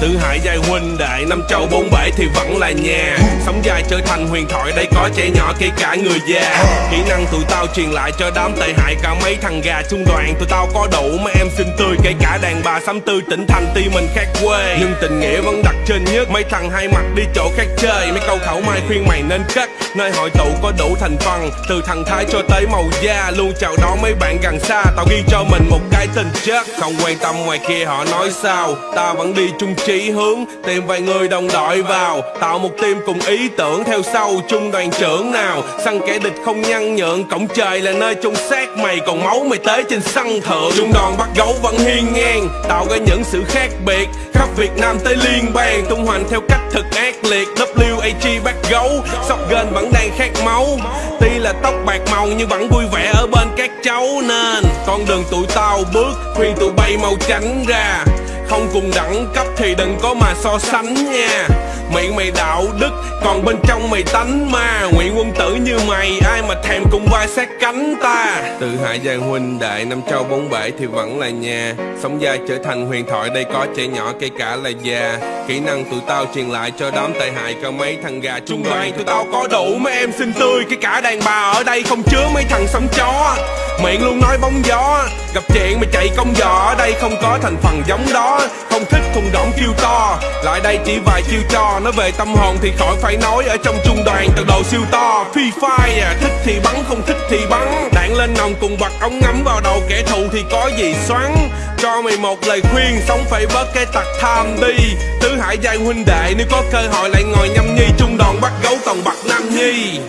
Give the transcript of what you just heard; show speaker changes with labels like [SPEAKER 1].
[SPEAKER 1] Tự hại giai huynh đệ, Năm châu bốn bể thì vẫn là nhà. Sống dài trở thành huyền thoại, Đây có trẻ nhỏ kể cả người già. Kỹ năng tụi tao truyền lại cho đám tệ hại Cả mấy thằng gà trung đoàn. Tụi tao có đủ mấy em xinh tươi, Kể cả đàn bà sắm tư tỉnh thành tuy mình khác quê. Nhưng tình nghĩa vẫn đặt trên nhất, Mấy thằng hai mặt đi chỗ khác chơi. Mấy câu khẩu mai khuyên mày nên cất, Nơi hội tụ có đủ thành phần. Từ thằng thái cho tới màu da, Luôn chào đón mấy bạn gần xa. Tao ghi cho mình một cái tình chất, Không quan tâm ngoài kia họ nói sao. Ta vẫn đi chung chí hướng, Tìm vài người đồng đội vào. Tạo một team cùng ý tưởng Theo sau trung đoàn trưởng nào. Săn kẻ địch không nhăn nhượng, Cổng trời là nơi chung xác mày. Còn máu mày tới trên sân thượng. Trung đoàn bắt gấu vẫn hiên ngang, Tạo ra những sự khác biệt. Khắp Việt Nam tới liên bang, Tung hoành theo cách thực ác liệt. WAG bắt gấu Shotgun vẫn đang khát máu. Tuy là tóc bạc màu, nhưng vẫn vui vẻ ở bên các cháu. Nên con đường tụi tao bước, Khuyên tụi bay mau tránh ra. Không cùng đẳng cấp thì đừng có mà so sánh nha. Miệng mày đạo đức, Còn bên trong mày tánh ma. Nguyện quân tử như mày, Ai mà thèm cùng vai sát cánh ta? Từ hải giang huynh đại Năm châu bốn bể thì vẫn là nhà. Sống dài trở thành huyền thoại, Đây có trẻ nhỏ, kể cả là già. Kỹ năng tụi tao truyền lại cho đám tệ hại cao mấy thằng gà trung đoàn Tụi tao có đủ mấy em xinh tươi cái cả đàn bà ở đây không chứa mấy thằng sống chó. Miệng luôn nói bóng gió, Gặp chuyện mà chạy công giỏ đây không có thành phần giống đó, Không thích thùng đỏng kêu to. Lại đây chỉ vài chiêu cho Nói về tâm hồn thì khỏi phải nói. Ở trong trung đoàn tật đồ siêu to Phi fire, Thích thì bắn, không thích thì bắn lên nòng cùng bật ống ngắm vào đầu kẻ thù thì có gì xoắn? Cho mày một lời khuyên, Sống phải bớt cái tặc tham đi Tứ hải giai huynh đệ, Nếu có cơ hội lại ngồi nhâm nhi Trung đoàn bắt gấu còn bật nam nhi.